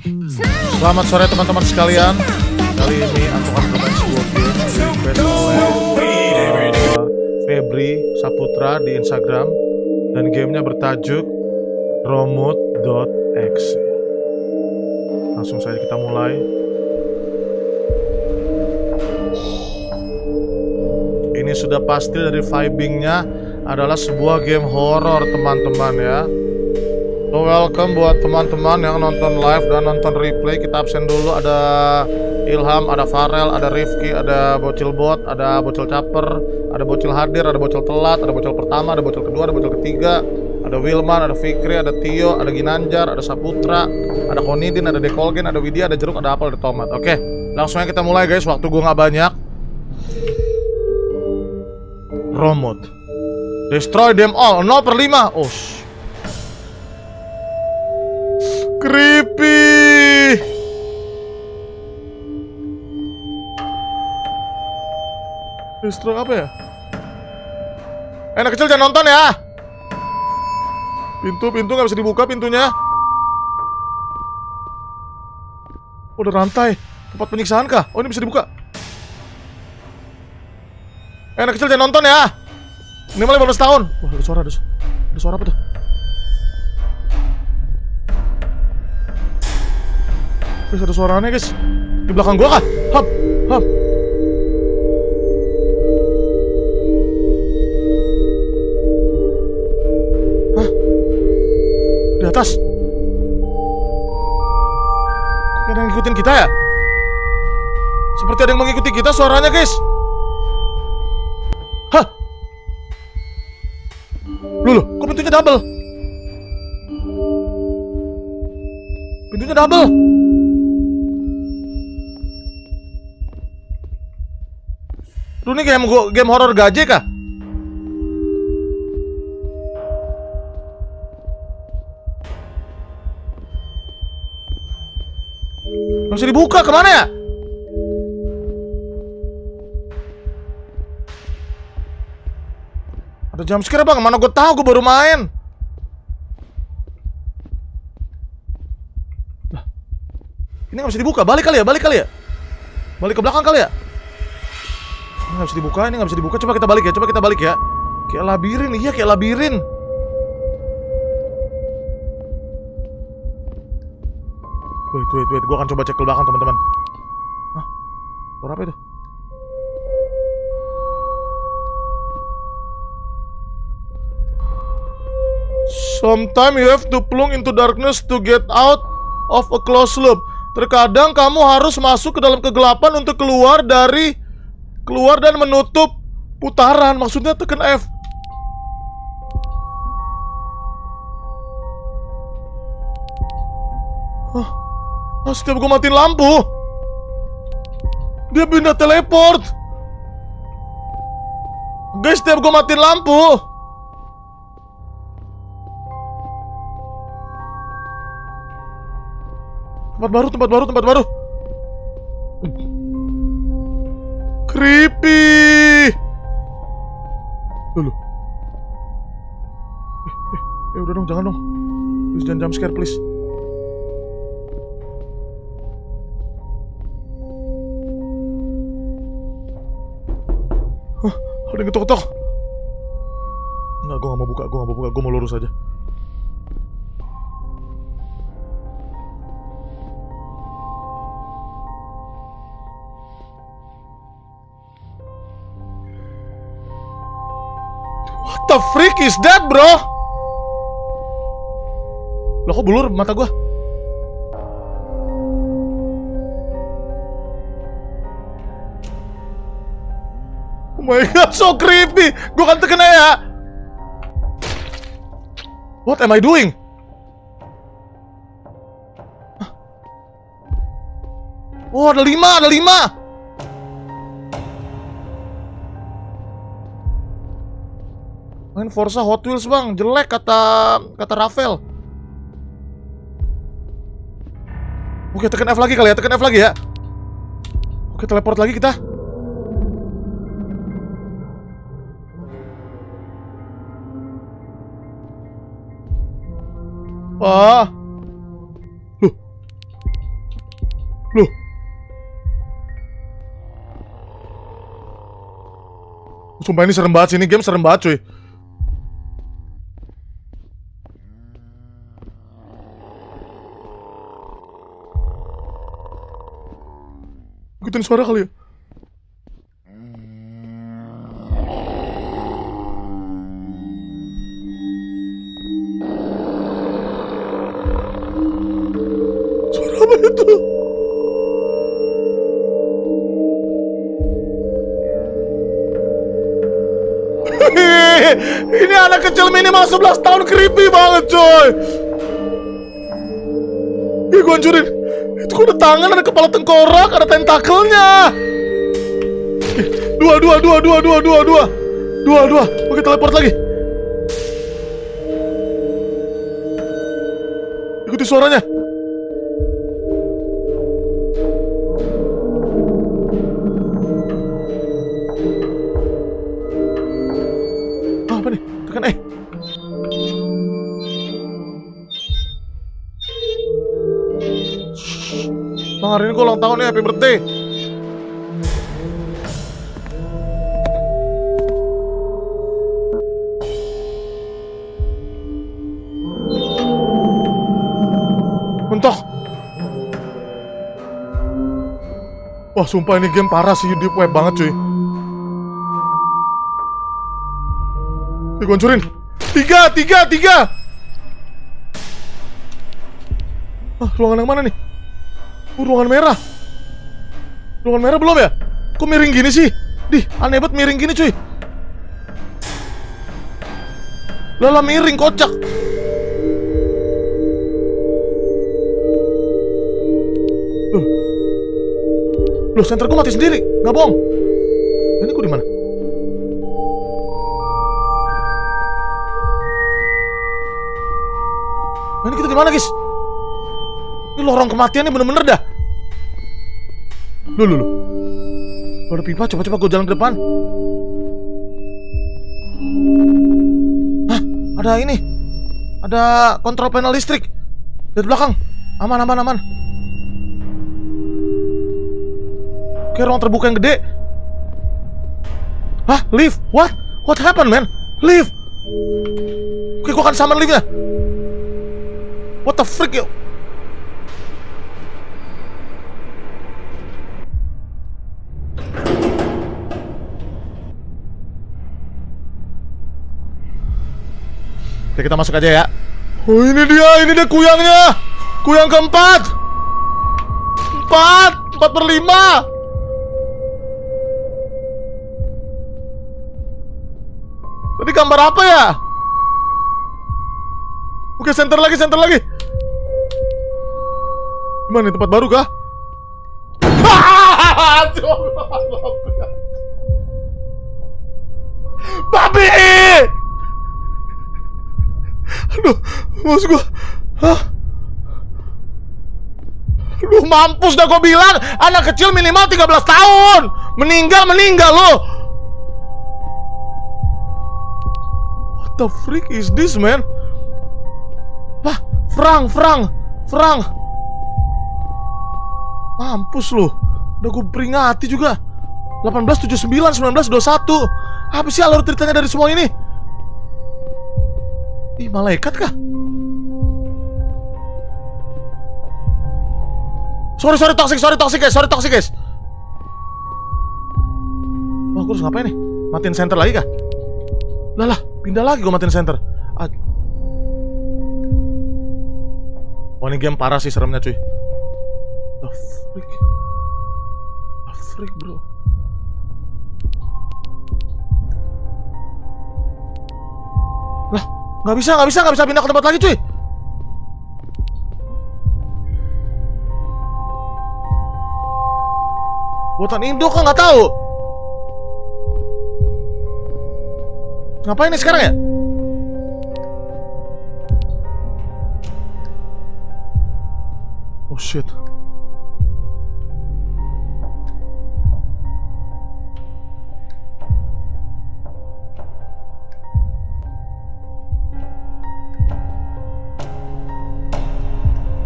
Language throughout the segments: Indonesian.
Selamat sore teman-teman sekalian. Kali ini aku akan bermain sebuah game uh, Febri Saputra di Instagram dan gamenya bertajuk Romut.exe. Langsung saja kita mulai. Ini sudah pasti dari vibingnya adalah sebuah game horror teman-teman ya. So welcome buat teman-teman yang nonton live dan nonton replay. Kita absen dulu. Ada Ilham, ada Farel, ada Rifki, ada Bocil Bot, ada Bocil Caper Ada Bocil Hadir, ada Bocil Telat, ada Bocil Pertama, ada Bocil Kedua, ada Bocil Ketiga Ada Wilman, ada Fikri, ada Tio, ada Ginanjar, ada Saputra Ada Konidin, ada Dekolgen, ada Widya, ada Jeruk, ada Apel, ada Tomat. Oke, langsung aja kita mulai guys, waktu gue nggak banyak. Romot. Destroy them all, 0 per 5 Oh, Creepy. Destroy apa ya? Enak kecil jangan nonton ya. Pintu, pintu nggak bisa dibuka pintunya. Oh, udah rantai. Tempat penyiksaan kah? Oh, ini bisa dibuka. Enak kecil jangan nonton ya. Minimal 15 tahun. Wah, ada suara, ada, ada suara apa tuh? Guys, ada suaranya guys Di belakang gua kah? Hap, hap Hah? Di atas? Kok ada yang ngikutin kita ya? Seperti ada yang mengikuti kita suaranya guys Hah? Loh, loh, kok pintunya double? Pintunya double Lu ini game game horor gaje kah? Bisa dibuka ke mana ya? Ada jam scare bang, mana gue tahu gue baru main. Ini nggak bisa dibuka. Balik kali ya, balik kali ya. Balik ke belakang kali ya. Ini nggak bisa dibuka, ini nggak bisa dibuka. Coba kita balik ya, coba kita balik ya. Kayak labirin, iya kayak labirin. Wait, wait, wait. Gue akan coba cek ke belakang teman-teman. Hah? Suara apa itu? Sometimes you have to plunge into darkness to get out of a closed loop. Terkadang kamu harus masuk ke dalam kegelapan untuk keluar dari keluar dan menutup putaran. Maksudnya tekan F. Hah? Ah, setiap gue matiin lampu, dia pindah teleport. Guys, setiap gue matiin lampu, tempat baru, tempat baru, tempat baru. Creepy. Dulu. Eh, eh, eh, udah dong, jangan dong. Please jangan jump scare, please. Hah, ada yang ketok-ketok. Enggak, gue gak mau buka, gue gak mau buka, gue mau lurus aja. What the freak is that, bro? Loh kok bulur mata gua? Oh my god, so creepy. Gua kan terkena ya. What am I doing? Oh, ada lima, ada lima. Main Forza Hot Wheels bang, jelek kata kata Rafael. Oke, tekan F lagi kali ya, tekan F lagi ya. Oke, teleport lagi kita. Wah. Loh. Loh. Sumpah ini serem banget sih, ini game serem banget cuy. Ikutin suara kali ya? Suara apa itu? Ini anak kecil minimal 11 tahun creepy banget coy. Ih gue hancurin Kok ada tangan, ada kepala tengkorak, ada tentakelnya. Ih, Dua, dua, dua, dua, dua, dua, dua. Dua, dua. Oke teleport lagi. Ikuti suaranya Bang, hari ini gue ulang tahun nih, happy birthday. Mentok. Wah, sumpah ini game parah sih, deep web banget cuy. Nih, gue hancurin. Tiga, tiga, tiga. Ah, ruangan yang mana nih? Oh, ruangan merah. Ruangan merah belum ya? Kok miring gini sih? Dih, aneh banget miring gini cuy. Lala miring, kocak. Loh, Loh senterku mati sendiri, nggak bohong. Ini gue di mana? Nah, ini kita di mana, guys? Ini lorong kematian ini bener-bener dah. Loh, loh, loh. Ada pipa, coba-coba gue jalan ke depan. Hah, ada ini. Ada kontrol panel listrik. Dari belakang. Aman, aman, aman. Oke, ruang terbuka yang gede. Hah, lift? What? What happened, man? Lift? Oke, gue akan summon liftnya. What the freak, yo? Oke, kita masuk aja ya. Oh, ini dia, ini dia kuyangnya. Kuyang keempat. Empat, empat per lima. Tadi gambar apa ya? Oke, center lagi, center lagi. Gimana tempat baru kah? Babi! Aduh, maus gua. Hah? Aduh, mampus dah gua bilang Anak kecil minimal 13 tahun Meninggal, meninggal lo What the freak is this, man? Wah, Frank, Frank, Frank Mampus lo Udah gue peringati juga 1879, 1921 Apa sih alur ceritanya dari semua ini? Ih, malaikat kah? Sorry, sorry, toxic, sorry, toxic guys, sorry, toxic guys Wah, gue harus ngapain nih? Matiin center lagi kah? Lah lah, pindah lagi gue matiin center ah. Wah, ini game parah sih seremnya cuy The freak The freak bro Lah, nggak bisa, nggak bisa, nggak bisa pindah ke tempat lagi cuy Buatan Indo kok nggak tahu. Ngapain nih sekarang ya? Oh shit.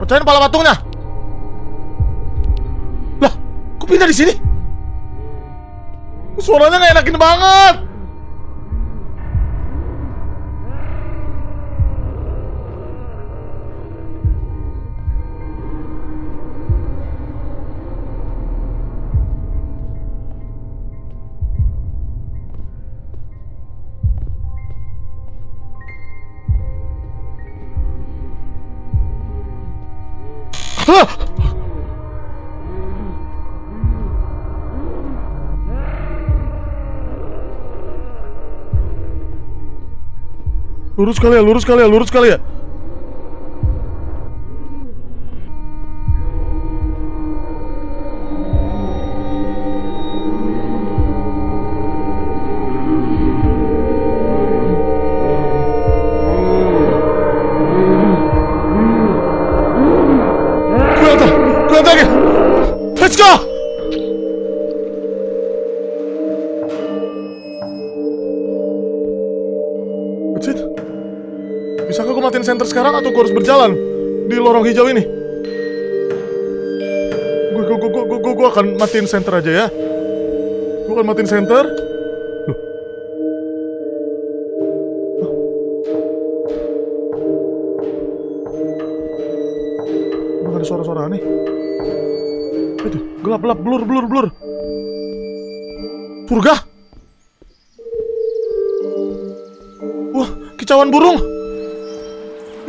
Pecahin pala patungnya. Lah, kok pindah di sini? Suaranya nggak enakin banget. Lurus kali ya, lurus kali ya, lurus kali ya. Bisakah gue matiin center sekarang atau gue harus berjalan di lorong hijau ini? Gue gue gue gue gue gue akan matiin center aja ya. Gue akan matiin center. Loh. Ada suara-suara aneh. Itu gelap gelap blur blur blur. Surga? Wah, kicauan burung.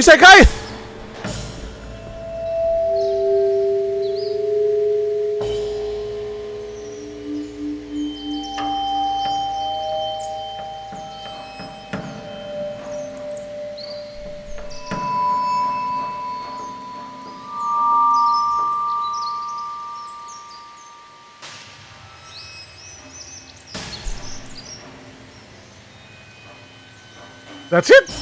Isekai! That's it.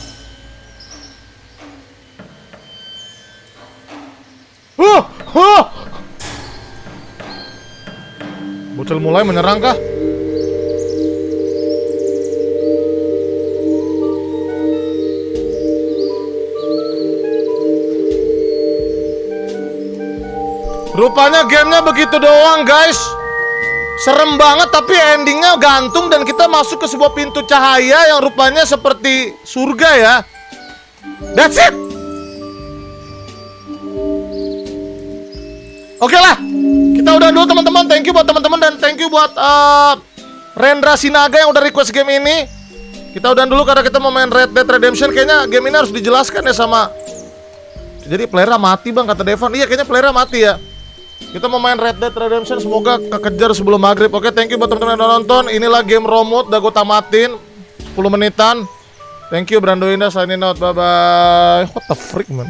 Bocil mulai menyerang kah? Rupanya gamenya begitu doang guys Serem banget tapi endingnya gantung dan kita masuk ke sebuah pintu cahaya yang rupanya seperti surga ya That's it Oke lah, kita udah dulu teman-teman. Thank you buat dan thank you buat uh, Rendra Sinaga yang udah request game ini. Kita udah dulu karena kita mau main Red Dead Redemption. Kayaknya game ini harus dijelaskan ya sama. Jadi player mati bang kata Devan. Iya kayaknya player mati ya. Kita mau main Red Dead Redemption. Semoga kekejar sebelum maghrib. Oke, thank you buat teman-teman yang udah nonton. Inilah game Romut. Udah gue tamatin 10 menitan. Thank you Brando Indah signing out. Bye bye. What the freak man?